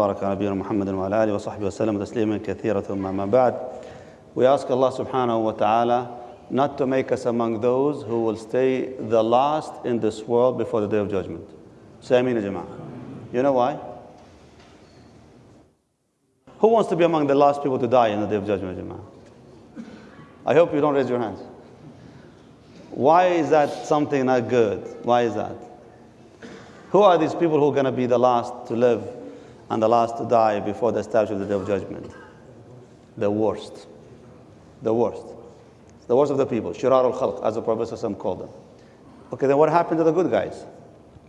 بارك على نبينا محمد وعلى آله وصحبه وسلم تسليما كثيرا ثم ما بعد We ask Allah subhanahu wa ta'ala not to make us among those who will stay the last in this world before the day of judgment. Say Ameen Jama'ah. You know why? Who wants to be among the last people to die in the day of judgment, Jama'ah? I hope you don't raise your hands. Why is that something not good? Why is that? Who are these people who are going to be the last to live and the last to die before the establishment of the day of judgment? The worst. The worst. The worst of the people. Shirar al khalq, as the Prophet ﷺ called them. Okay, then what happened to the good guys?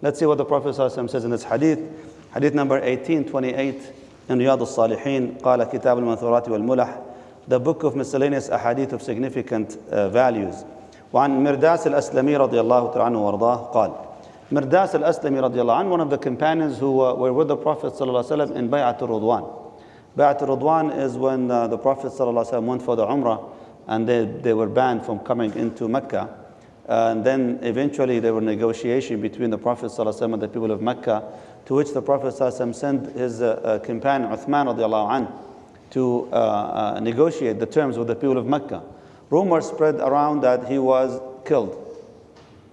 Let's see what the Prophet ﷺ says in this hadith. Hadith number 1828 in Riyadh al-Salihin. قال كتاب المنثورات والملح. The book of miscellaneous ahadith of significant uh, values. وعن مرداس الأسلمي رضي الله تعالى عنه وارضاه قال Mirdas al-Aslami radiallahu anh, one of the companions who uh, were with the Prophet sallallahu in Bay'at al-Ridwan. Bay'at al-Ridwan is when uh, the Prophet sallallahu went for the Umrah and they, they were banned from coming into Mecca. And then eventually there were negotiation between the Prophet sallallahu and the people of Mecca, to which the Prophet sallallahu sent his uh, uh, companion Uthman radiallahu anh, to uh, negotiate the terms with the people of Mecca. Rumors spread around that he was killed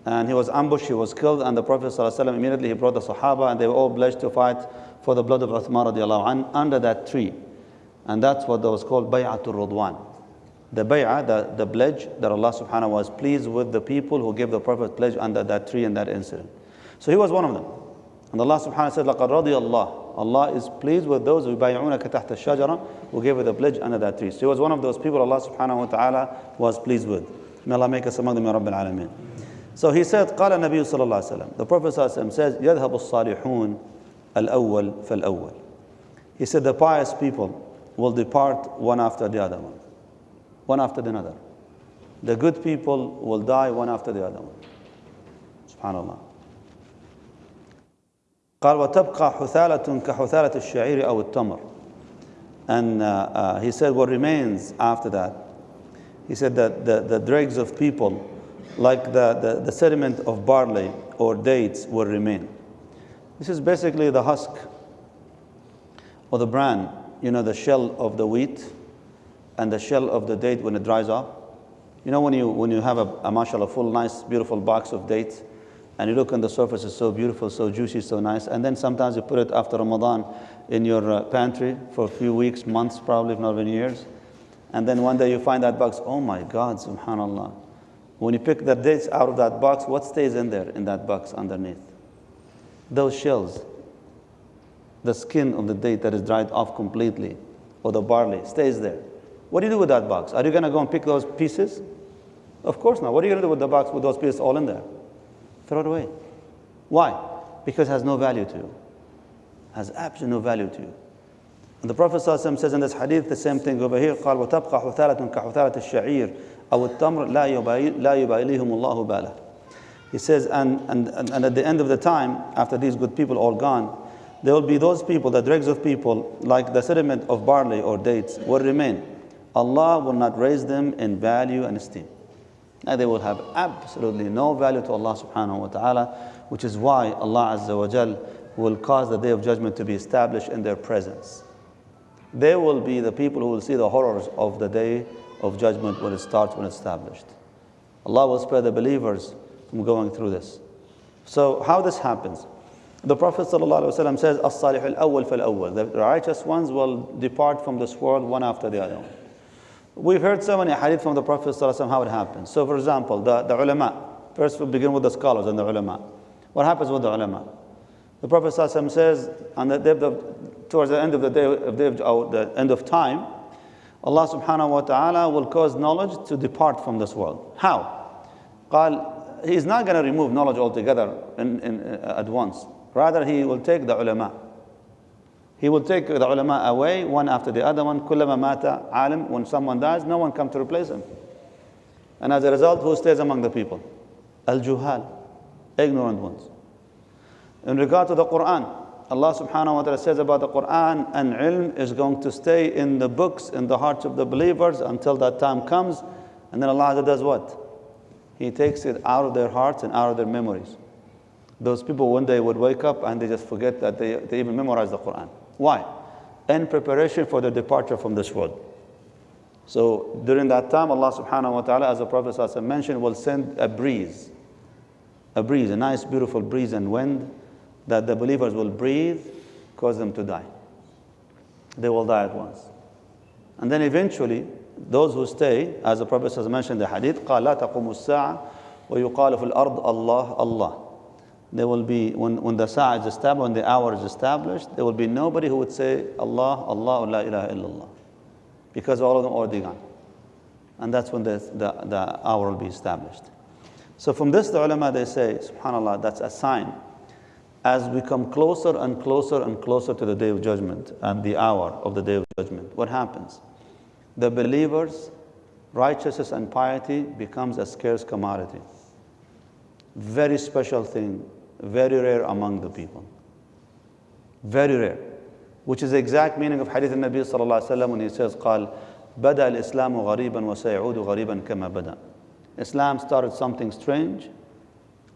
and he was ambushed, he was killed, and the Prophet ﷺ immediately he brought the Sahaba, and they were all pledged to fight for the blood of Uthman radiallahu an, under that tree. And that's what that was called Bay'atul Ridwan. The bay'ah, the, the pledge that Allah subhanahu was pleased with the people who gave the Prophet pledge under that tree in that incident. So he was one of them. And Allah subhanahu wa said, لَقَدْ رَضِيَ Allah. Allah is pleased with those who bay'unaka تَحْتَ الشَّجَرَةِ who gave the pledge under that tree. So he was one of those people Allah subhanahu wa ta'ala was pleased with. May Allah make us among them, Ya Rabbil Alameen. So he said, قال النبي صلى الله عليه وسلم. The Prophet صلى الله عليه وسلم says, يذهب الصالحون الأول فالأول. He said, the pious people will depart one after the other one. One after the other. The good people will die one after the other one. Subhanallah. قال وتبقى حثالة كحثالة الشعير أو التمر. And uh, uh, he said, what remains after that? He said that the, the dregs of people like the, the, the sediment of barley or dates will remain. This is basically the husk or the bran, you know, the shell of the wheat and the shell of the date when it dries up. You know, when you, when you have a, a mashallah, full, nice, beautiful box of dates, and you look on the surface, it's so beautiful, so juicy, so nice, and then sometimes you put it after Ramadan in your uh, pantry for a few weeks, months, probably, if not even years, and then one day you find that box, oh my God, subhanallah. When you pick the dates out of that box, what stays in there, in that box underneath? Those shells. The skin of the date that is dried off completely, or the barley, stays there. What do you do with that box? Are you going to go and pick those pieces? Of course not. What are you going to do with the box with those pieces all in there? Throw it away. Why? Because it has no value to you. It has absolutely no value to you. And the Prophet ﷺ says in this hadith the same thing over here. قال وتبقى حثالة كحثالة الشعير أو التمر لا لا يباليهم الله باله. He says, and, and, and at the end of the time, after these good people all gone, there will be those people, the dregs of people, like the sediment of barley or dates, will remain. Allah will not raise them in value and esteem. And they will have absolutely no value to Allah subhanahu wa ta'ala, which is why Allah Azza wa Jal will cause the day of judgment to be established in their presence. They will be the people who will see the horrors of the day of judgment when it starts, when it's established. Allah will spare the believers from going through this. So how this happens? The Prophet ﷺ says, As-salih al-awwal fal-awwal. The righteous ones will depart from this world one after the other. We've heard so many hadith from the Prophet ﷺ how it happens. So for example, the, the ulama. First we begin with the scholars and the ulama. What happens with the ulama? The Prophet ﷺ says, on the day of, towards the end of the day, of the, of the end of time, Allah subhanahu wa ta'ala will cause knowledge to depart from this world. How? قال, He's not going to remove knowledge altogether in, in, uh, at once. Rather, He will take the ulama. He will take the ulama away, one after the other one. كلما مات عالم, when someone dies, no one comes to replace him. And as a result, who stays among the people? Al-juhal, ignorant ones. In regard to the Quran, Allah subhanahu wa ta'ala says about the Quran and ilm is going to stay in the books, in the hearts of the believers until that time comes. And then Allah does what? He takes it out of their hearts and out of their memories. Those people one day would wake up and they just forget that they, they even memorized the Quran. Why? In preparation for the departure from this world. So during that time, Allah subhanahu wa ta'ala, as the Prophet mentioned, will send a breeze. A breeze, a nice, beautiful breeze and wind that the believers will breathe, cause them to die. They will die at once. And then eventually, those who stay, as the Prophet has mentioned the hadith, قال لا تقوم الساعة ويقال في الأرض الله الله. There will be, when, when the sa'a is established, when the hour is established, there will be nobody who would say Allah, Allah, la ilaha illallah. Because all of them are already gone. And that's when the, the, the hour will be established. So from this, the ulama, they say, subhanAllah, that's a sign. As we come closer and closer and closer to the day of judgment and the hour of the day of judgment, what happens? The believers' righteousness and piety becomes a scarce commodity. Very special thing, very rare among the people. Very rare. Which is the exact meaning of hadith al-Nabi sallallahu alayhi wa when he says, قال بدأ الإسلام غريبا وسيعود غريبا كما بدأ. Islam started something strange,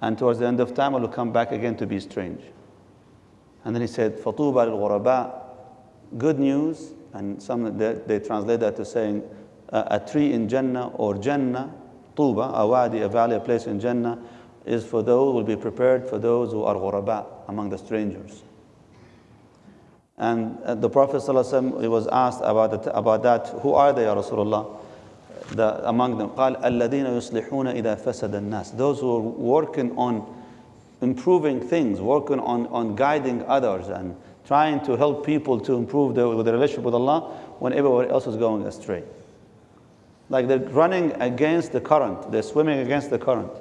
and towards the end of time it will come back again to be strange. And then he said, فطوبى للغرباء, good news, and some they, they translate that to saying uh, a tree in Jannah or Jannah, Tuba, a wadi, a valley, a place in Jannah, is for those, will be prepared for those who are ghuraba, among the strangers. And uh, the Prophet ﷺ, was asked about, it, about that, who are they, Ya Rasulullah? The, among them, قال الذين يصلحون إذا فسد الناس. Those who are working on improving things, working on, on guiding others and trying to help people to improve their, their relationship with Allah when everybody else is going astray. Like they're running against the current, they're swimming against the current.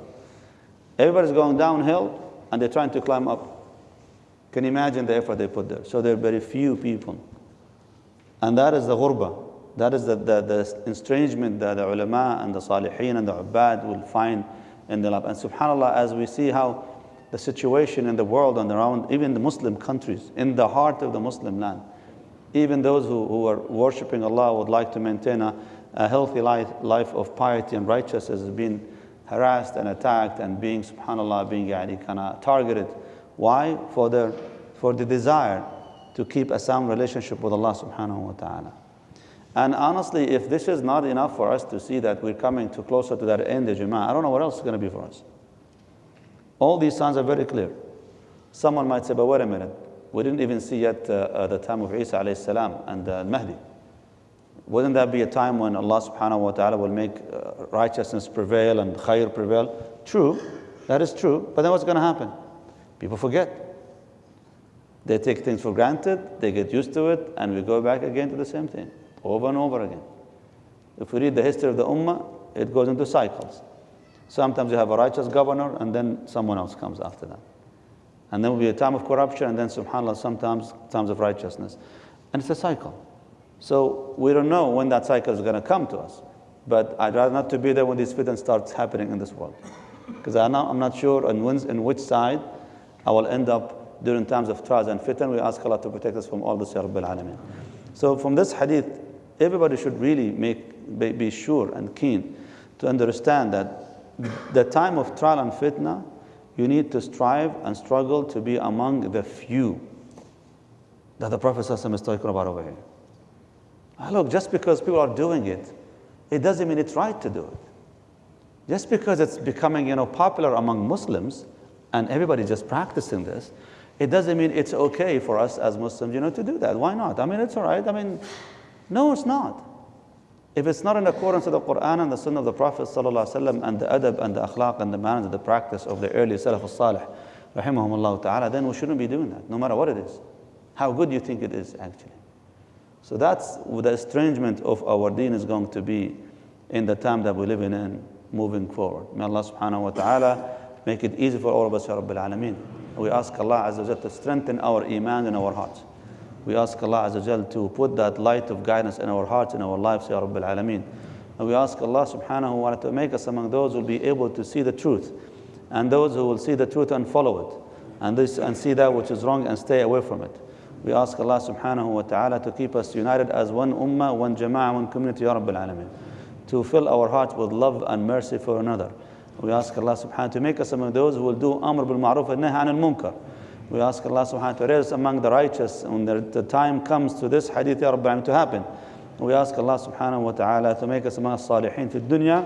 Everybody's going downhill and they're trying to climb up. Can you imagine the effort they put there? So there are very few people. And that is the ghurba. That is the, the, the estrangement that the ulama and the salihin and the ubbad will find in the lab. And subhanAllah, as we see how the situation in the world and around, even the Muslim countries, in the heart of the Muslim land, even those who, who are worshipping Allah would like to maintain a, a healthy life, life of piety and righteousness being harassed and attacked and being, subhanAllah, being kind of targeted. Why? For the, for the desire to keep a sound relationship with Allah subhanahu wa ta'ala. And honestly, if this is not enough for us to see that we're coming to closer to that end, of Jama'ah, I don't know what else is going to be for us. All these signs are very clear. Someone might say, but wait a minute, we didn't even see yet uh, uh, the time of Isa alayhi salam and uh, Mahdi. Wouldn't that be a time when Allah subhanahu wa ta'ala will make uh, righteousness prevail and khair prevail? True, that is true, but then what's going to happen? People forget. They take things for granted, they get used to it, and we go back again to the same thing, over and over again. If we read the history of the Ummah, it goes into cycles. Sometimes you have a righteous governor, and then someone else comes after that. And then will be a time of corruption, and then, subhanAllah, sometimes times of righteousness. And it's a cycle. So we don't know when that cycle is going to come to us. But I'd rather not to be there when this fitan starts happening in this world. Because I'm not sure on in which side I will end up during times of trials and fitan. We ask Allah to protect us from all this, Ya Alameen. So from this hadith, everybody should really make, be sure and keen to understand that the time of trial and fitna, you need to strive and struggle to be among the few that the Prophet is talking about over here. Ah, look, just because people are doing it, it doesn't mean it's right to do it. Just because it's becoming you know, popular among Muslims and everybody just practicing this, it doesn't mean it's okay for us as Muslims you know, to do that. Why not? I mean, it's all right. I mean, no, it's not. If it's not in accordance with the Quran and the Sunnah of the Prophet وسلم, and the adab and the akhlaq and the manners and the practice of the early Salaf al-Salih, rahimahumullah ta'ala, then we shouldn't be doing that, no matter what it is. How good you think it is, actually. So that's the estrangement of our deen is going to be in the time that we're living in, moving forward. May Allah subhanahu wa ta'ala make it easy for all of us, Ya Rabbil Alameen. We ask Allah Azza wa to strengthen our iman in our hearts. We ask Allah Azza to put that light of guidance in our hearts, in our lives, Ya Rabbil Alameen. And we ask Allah subhanahu wa ta'ala to make us among those who will be able to see the truth and those who will see the truth and follow it and, this, and see that which is wrong and stay away from it. We ask Allah subhanahu wa ta'ala to keep us united as one ummah, one jama'ah, one community, Ya Rabbil Alameen. To fill our hearts with love and mercy for another. We ask Allah subhanahu wa to make us among those who will do amr bil ma'ruf and nahi al munkar we ask Allah subhanahu wa ta'ala, to raise among the righteous when the time comes to this hadith, Ya Rabbi, to happen. We ask Allah subhanahu wa ta'ala to make us among salihin fi dunya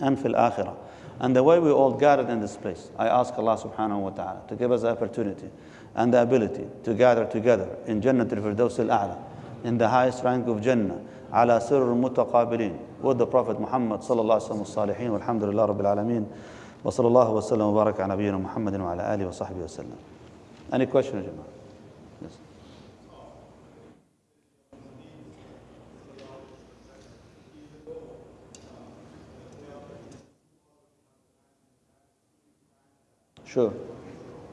and fil akhirah. And the way we all gathered in this place, I ask Allah subhanahu wa ta'ala to give us the opportunity and the ability to gather together in Jannah al-Firdaus al-A'la, in the highest rank of Jannah, ala sirr mutaqabirin, with the Prophet Muhammad sallallahu alaihi wasallam salihin, walhamdulillah rabbil alameen. وصلى الله وسلم وبارك على نبينا محمد وعلى آله وصحبه وسلم. Any question, يا جماعة? Yes. Sure,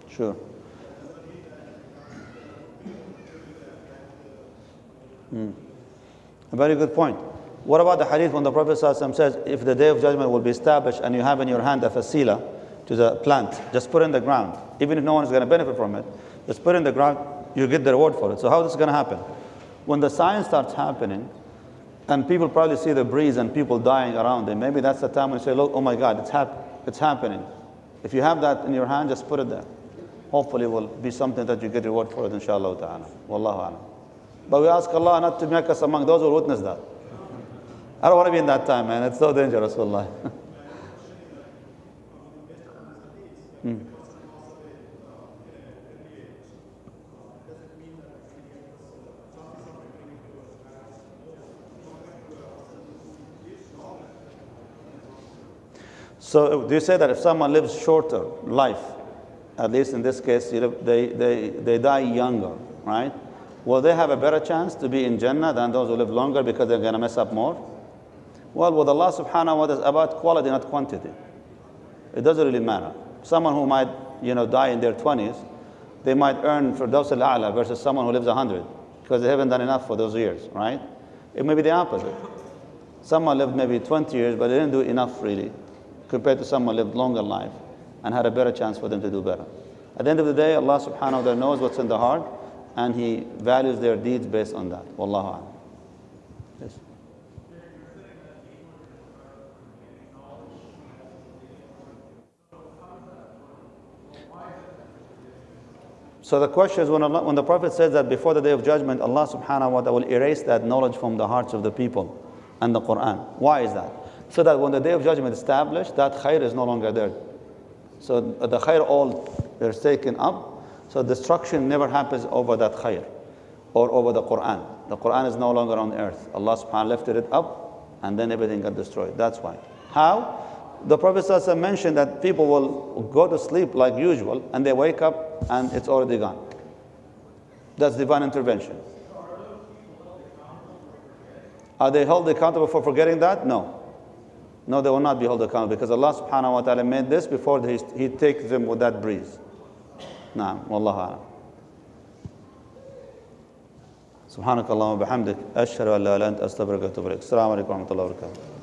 sure. Hmm. A very good point. What about the hadith when the Prophet says, if the day of judgment will be established and you have in your hand a fasila to the plant, just put it in the ground. Even if no one is going to benefit from it, just put it in the ground, you get the reward for it. So how is this going to happen? When the science starts happening, and people probably see the breeze and people dying around them, maybe that's the time when you say, look, oh my God, it's, hap- it's happening. If you have that in your hand, just put it there. Hopefully it will be something that you get reward for it, inshallah ta'ala. Wallahu alam. But we ask Allah not to make us among those who witness that. I don't want to be in that time, man. It's so dangerous, wallahi. Hmm. So do you say that if someone lives shorter life, at least in this case, they, they, they die younger, right? Will they have a better chance to be in Jannah than those who live longer because they're going to mess up more? Well, with Allah subhanahu wa ta'ala, it's about quality, not quantity. It doesn't really matter. Someone who might, you know, die in their 20s, they might earn Firdaus al-A'la versus someone who lives 100 because they haven't done enough for those years, right? It may be the opposite. Someone lived maybe 20 years, but they didn't do enough really compared to someone lived longer life and had a better chance for them to do better. At the end of the day, Allah subhanahu wa ta'ala knows what's in the heart and He values their deeds based on that. Wallahu a'lam. Yes. So the question is when, Allah, when the Prophet says that before the day of judgment, Allah subhanahu wa ta'ala will erase that knowledge from the hearts of the people and the Quran. Why is that? So that when the day of judgment is established, that khair is no longer there. So the khair all is taken up. So destruction never happens over that khair or over the Quran. The Quran is no longer on earth. Allah subhanahu wa ta'ala lifted it up and then everything got destroyed. That's why. How? The Prophet ﷺ mentioned that people will go to sleep like usual and they wake up and it's already gone. That's divine intervention. Are they held accountable for forgetting that? No. No, they will not be held accountable because Allah subhanahu wa ta'ala made this before he, he takes them with that breeze. نعم والله أعلم سبحانك اللهم وبحمدك أشهد أن لا إله إلا أنت أستغفرك وأتوب إليك السلام عليكم ورحمة الله وبركاته